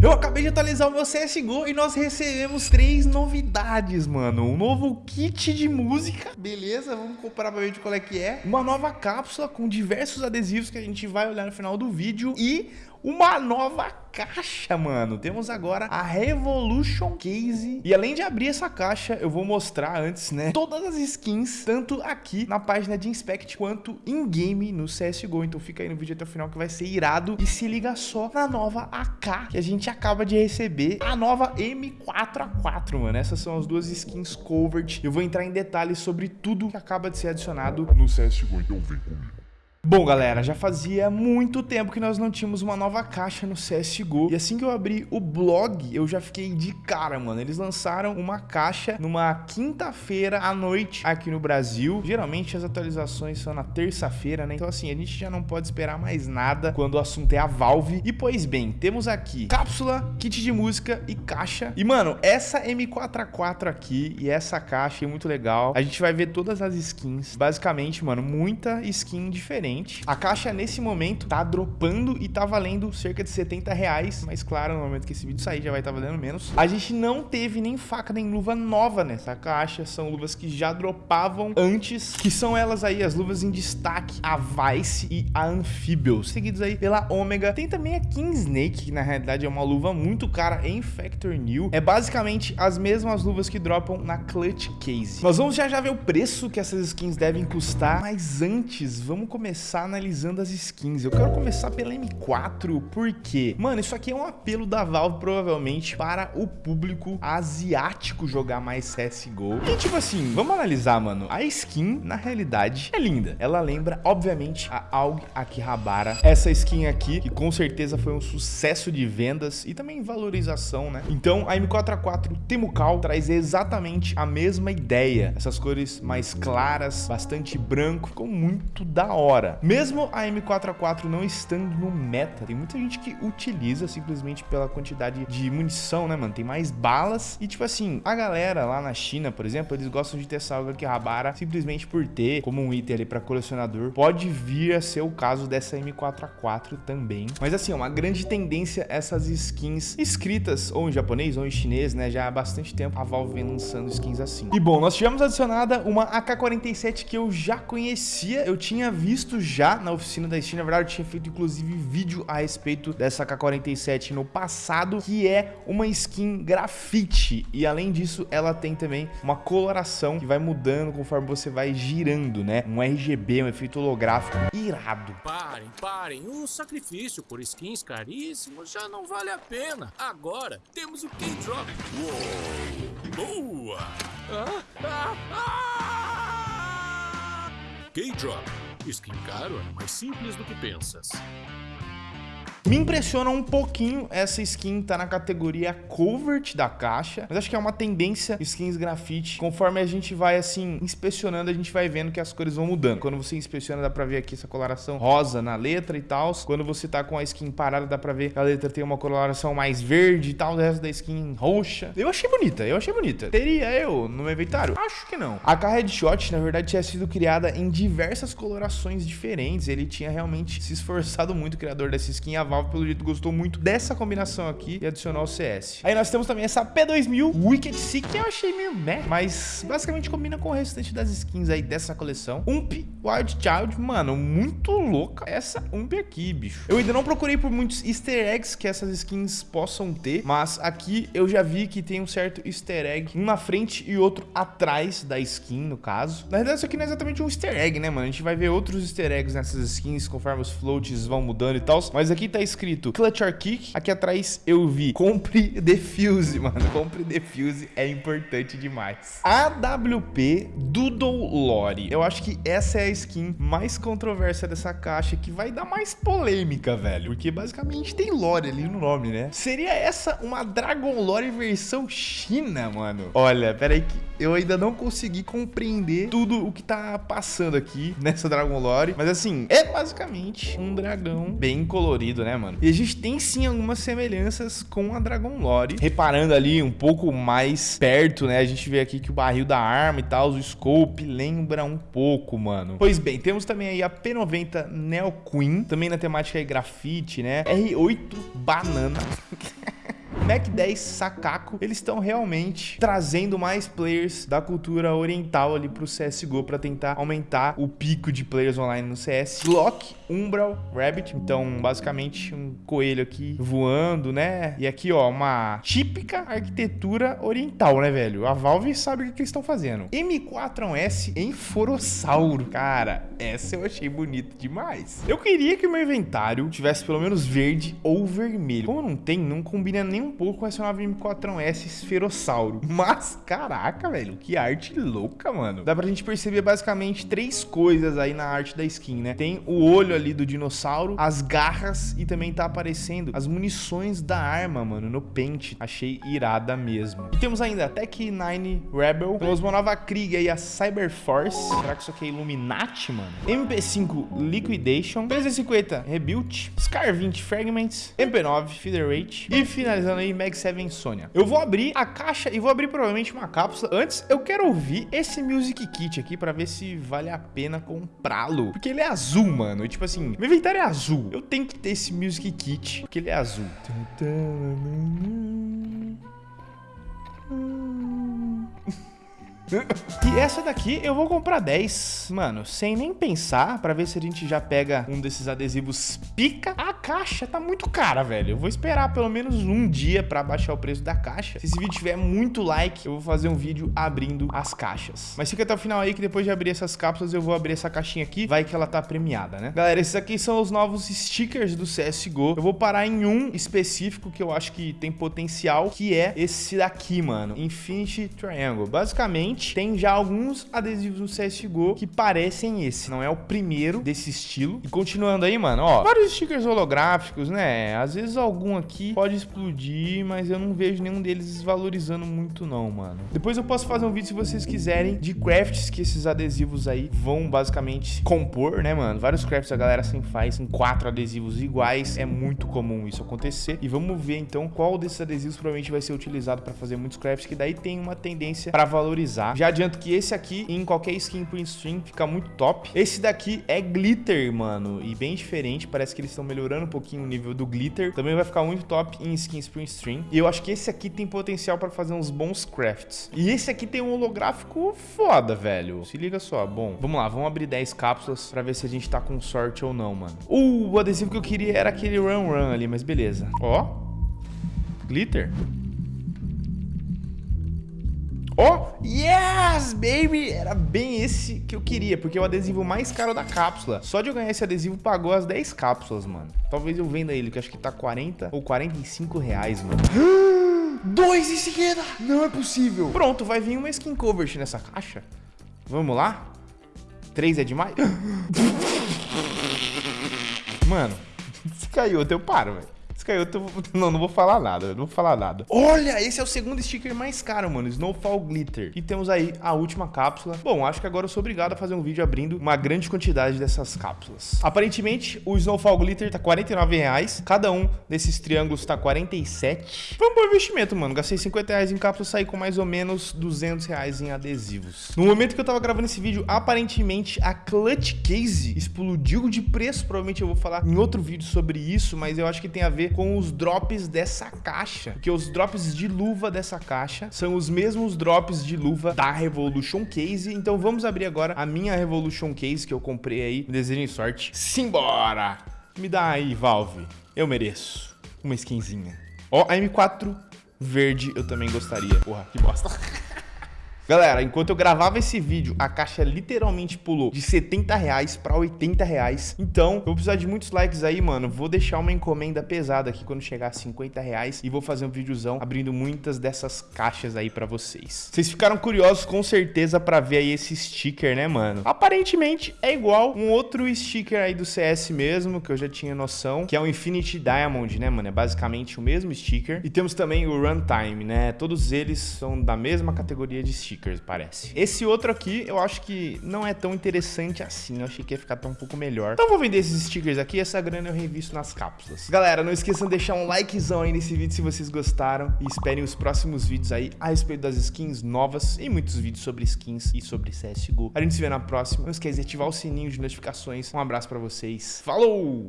Eu acabei de atualizar o meu CSGO e nós recebemos três novidades, mano. Um novo kit de música, beleza? Vamos comparar pra ver de qual é que é. Uma nova cápsula com diversos adesivos que a gente vai olhar no final do vídeo. E uma nova caixa, mano. Temos agora a Revolution Case. E além de abrir essa caixa, eu vou mostrar antes, né, todas as skins, tanto aqui na página de Inspect, quanto in-game no CSGO. Então fica aí no vídeo até o final que vai ser irado. E se liga só na nova AK que a gente acaba de receber, a nova M4A4, mano. Essas são as duas skins covert. Eu vou entrar em detalhes sobre tudo que acaba de ser adicionado no CSGO, então vem comigo. Bom, galera, já fazia muito tempo que nós não tínhamos uma nova caixa no CSGO. E assim que eu abri o blog, eu já fiquei de cara, mano. Eles lançaram uma caixa numa quinta-feira à noite aqui no Brasil. Geralmente as atualizações são na terça-feira, né? Então assim, a gente já não pode esperar mais nada quando o assunto é a Valve. E pois bem, temos aqui cápsula, kit de música e caixa. E mano, essa M4A4 aqui e essa caixa é muito legal. A gente vai ver todas as skins. Basicamente, mano, muita skin diferente diferente. A caixa, nesse momento, tá dropando e tá valendo cerca de 70 reais. Mas, claro, no momento que esse vídeo sair, já vai estar tá valendo menos. A gente não teve nem faca nem luva nova nessa caixa. São luvas que já dropavam antes, que são elas aí, as luvas em destaque, a Vice e a Amphibious, seguidos aí pela Omega. Tem também a King Snake, que na realidade é uma luva muito cara em Factor New. É basicamente as mesmas luvas que dropam na Clutch Case. Nós vamos já já ver o preço que essas skins devem custar, mas antes, vamos começar começar analisando as skins. Eu quero começar pela M4, porque, mano, isso aqui é um apelo da Valve, provavelmente, para o público asiático jogar mais CSGO. E, tipo assim, vamos analisar, mano. A skin, na realidade, é linda. Ela lembra, obviamente, a AUG Akihabara. Essa skin aqui, que com certeza foi um sucesso de vendas e também valorização, né? Então, a M4A4 Temucal traz exatamente a mesma ideia. Essas cores mais claras, bastante branco, ficou muito da hora. Mesmo a M4A4 não estando no meta, tem muita gente que utiliza simplesmente pela quantidade de munição, né, mano? Tem mais balas e, tipo assim, a galera lá na China, por exemplo, eles gostam de ter salva que rabara simplesmente por ter como um item ali pra colecionador. Pode vir a ser o caso dessa M4A4 também. Mas assim, é uma grande tendência essas skins escritas ou em japonês ou em chinês, né? Já há bastante tempo a Valve vem lançando skins assim. E bom, nós tivemos adicionada uma AK-47 que eu já conhecia, eu tinha visto já na oficina da Steam. Na verdade, eu tinha feito inclusive vídeo a respeito dessa K47 no passado, que é uma skin grafite. E além disso, ela tem também uma coloração que vai mudando conforme você vai girando, né? Um RGB, um efeito holográfico irado. Parem, parem. O sacrifício por skins caríssimos já não vale a pena. Agora temos o K-Drop. Boa! Ah, ah, ah! K-Drop Skin caro é mais simples do que pensas. Me impressiona um pouquinho essa skin tá na categoria covert da caixa, mas acho que é uma tendência skins grafite. Conforme a gente vai, assim, inspecionando, a gente vai vendo que as cores vão mudando. Quando você inspeciona, dá pra ver aqui essa coloração rosa na letra e tal. Quando você tá com a skin parada, dá pra ver que a letra tem uma coloração mais verde e tal, o resto da skin roxa. Eu achei bonita, eu achei bonita. Teria eu no meu inventário? Acho que não. A K Headshot, na verdade, tinha sido criada em diversas colorações diferentes. Ele tinha realmente se esforçado muito, o criador dessa skin, a Pelo jeito, gostou muito dessa combinação aqui e adicionou o CS. Aí nós temos também essa P2000 Wicked Seek, que eu achei meio meh, mas basicamente combina com o restante das skins aí dessa coleção. Ump Wild Child, mano, muito louca essa Ump aqui, bicho. Eu ainda não procurei por muitos easter eggs que essas skins possam ter, mas aqui eu já vi que tem um certo easter egg, um na frente e outro atrás da skin, no caso. Na verdade, isso aqui não é exatamente um easter egg, né, mano? A gente vai ver outros easter eggs nessas skins conforme os floats vão mudando e tal, mas aqui tá escrito escrito Clutch or Kick. Aqui atrás eu vi compre defuse, mano. Compre defuse é importante demais. AWP Doodle Lore. Eu acho que essa é a skin mais controversa dessa caixa que vai dar mais polêmica, velho. Porque basicamente tem lore ali no nome, né? Seria essa uma Dragon Lore versão China, mano? Olha, pera aí que eu ainda não consegui compreender tudo o que tá passando aqui nessa Dragon Lore. Mas assim, é basicamente um dragão bem colorido, né, mano? E a gente tem sim algumas semelhanças com a Dragon Lore. Reparando ali um pouco mais perto, né? A gente vê aqui que o barril da arma e tal, o scope lembra um pouco, mano. Pois bem, temos também aí a P90 Neo Queen, também na temática aí grafite, né? R8 Banana. Mac 10 Sakako, eles estão realmente trazendo mais players da cultura oriental ali pro CSGO para tentar aumentar o pico de players online no CS. Glock, Umbral, Rabbit, então basicamente um coelho aqui voando, né? E aqui, ó, uma típica arquitetura oriental, né, velho? A Valve sabe o que, que eles estão fazendo. M4S em Forossauro. Cara, essa eu achei bonita demais. Eu queria que o meu inventário tivesse pelo menos verde ou vermelho. Como não tem, não combina nem um pouco com essa nova M4S Esferossauro. Mas, caraca, velho, que arte louca, mano. Dá pra gente perceber basicamente três coisas aí na arte da skin, né? Tem o olho ali do dinossauro, as garras e também tá aparecendo as munições da arma, mano, no pente. Achei irada mesmo. E temos ainda a Tech 9 Rebel. Temos uma nova Krieg aí, a Cyber Force. Será que isso aqui é Illuminati, mano? MP5 Liquidation. 350 Rebuild. Scar 20 Fragments. MP9 Featherweight. E finalizando aí, Mag 7 Sonya. Eu vou abrir a caixa e vou abrir provavelmente uma cápsula. Antes, eu quero ouvir esse Music Kit aqui pra ver se vale a pena comprá-lo. Porque ele é azul, mano. E tipo assim, meu inventário é azul. Eu tenho que ter esse Music Kit, porque ele é azul. E essa daqui eu vou comprar 10, mano, sem nem pensar, pra ver se a gente já pega um desses adesivos pica. A caixa tá muito cara, velho. Eu vou esperar pelo menos um dia pra baixar o preço da caixa. Se esse vídeo tiver muito like, eu vou fazer um vídeo abrindo as caixas. Mas fica até o final aí que depois de abrir essas cápsulas, eu vou abrir essa caixinha aqui. Vai que ela tá premiada, né? Galera, esses aqui são os novos stickers do CSGO. Eu vou parar em um específico que eu acho que tem potencial, que é esse daqui, mano. Infinity Triangle. Basicamente, tem já alguns adesivos no CSGO que parecem esse. Não é o primeiro desse estilo. E continuando aí, mano, ó, vários stickers holográficos, né? Às vezes algum aqui pode explodir, mas eu não vejo nenhum deles desvalorizando muito não, mano. Depois eu posso fazer um vídeo se vocês quiserem de crafts que esses adesivos aí vão basicamente compor, né, mano? Vários crafts a galera sempre faz em quatro adesivos iguais. É muito comum isso acontecer. E vamos ver então qual desses adesivos provavelmente vai ser utilizado para fazer muitos crafts que daí tem uma tendência para valorizar tá? Já adianto que esse aqui, em qualquer skin print stream, fica muito top. Esse daqui é glitter, mano, e bem diferente. Parece que eles estão melhorando um pouquinho o nível do glitter. Também vai ficar muito top em skins print stream. E eu acho que esse aqui tem potencial para fazer uns bons crafts. E esse aqui tem um holográfico foda, velho. Se liga só. Bom, vamos lá, vamos abrir 10 cápsulas para ver se a gente tá com sorte ou não, mano. Uh, o adesivo que eu queria era aquele Run Run ali, mas beleza. Ó, glitter. Oh, yes, baby! Era bem esse que eu queria, porque é o adesivo mais caro da cápsula. Só de eu ganhar esse adesivo pagou as 10 cápsulas, mano. Talvez eu venda ele, que acho que tá 40 ou 45 reais, mano. Dois em seguida! Não é possível. Pronto, vai vir uma skin cover nessa caixa. Vamos lá? Três é demais? Mano, se caiu, eu paro, velho eu tô... Não, não vou falar nada, não vou falar nada. Olha, esse é o segundo sticker mais caro, mano, Snowfall Glitter. E temos aí a última cápsula. Bom, acho que agora eu sou obrigado a fazer um vídeo abrindo uma grande quantidade dessas cápsulas. Aparentemente, o Snowfall Glitter tá 49 reais. Cada um desses triângulos tá 47. Foi um bom investimento, mano. Gastei 50 reais em cápsulas, saí com mais ou menos 200 reais em adesivos. No momento que eu tava gravando esse vídeo, aparentemente a Clutch Case explodiu de preço. Provavelmente eu vou falar em outro vídeo sobre isso, mas eu acho que tem a ver com os drops dessa caixa. Porque os drops de luva dessa caixa são os mesmos drops de luva da Revolution Case. Então vamos abrir agora a minha Revolution Case que eu comprei aí. Desejem sorte. Simbora! Me dá aí, Valve. Eu mereço. Uma skinzinha. Ó, a M4 verde eu também gostaria. Porra, que bosta. Galera, enquanto eu gravava esse vídeo, a caixa literalmente pulou de 70 reais pra 80 reais. Então, eu vou precisar de muitos likes aí, mano. Vou deixar uma encomenda pesada aqui quando chegar a 50 reais e vou fazer um videozão abrindo muitas dessas caixas aí pra vocês. Vocês ficaram curiosos com certeza pra ver aí esse sticker, né, mano? Aparentemente é igual um outro sticker aí do CS mesmo, que eu já tinha noção, que é o Infinity Diamond, né, mano? É basicamente o mesmo sticker. E temos também o Runtime, né? Todos eles são da mesma categoria de sticker stickers, parece. Esse outro aqui, eu acho que não é tão interessante assim. Eu achei que ia ficar tão um pouco melhor. Então vou vender esses stickers aqui. Essa grana eu revisto nas cápsulas. Galera, não esqueçam de deixar um likezão aí nesse vídeo se vocês gostaram. E esperem os próximos vídeos aí a respeito das skins novas e muitos vídeos sobre skins e sobre CSGO. A gente se vê na próxima. Não esqueça de ativar o sininho de notificações. Um abraço pra vocês. Falou!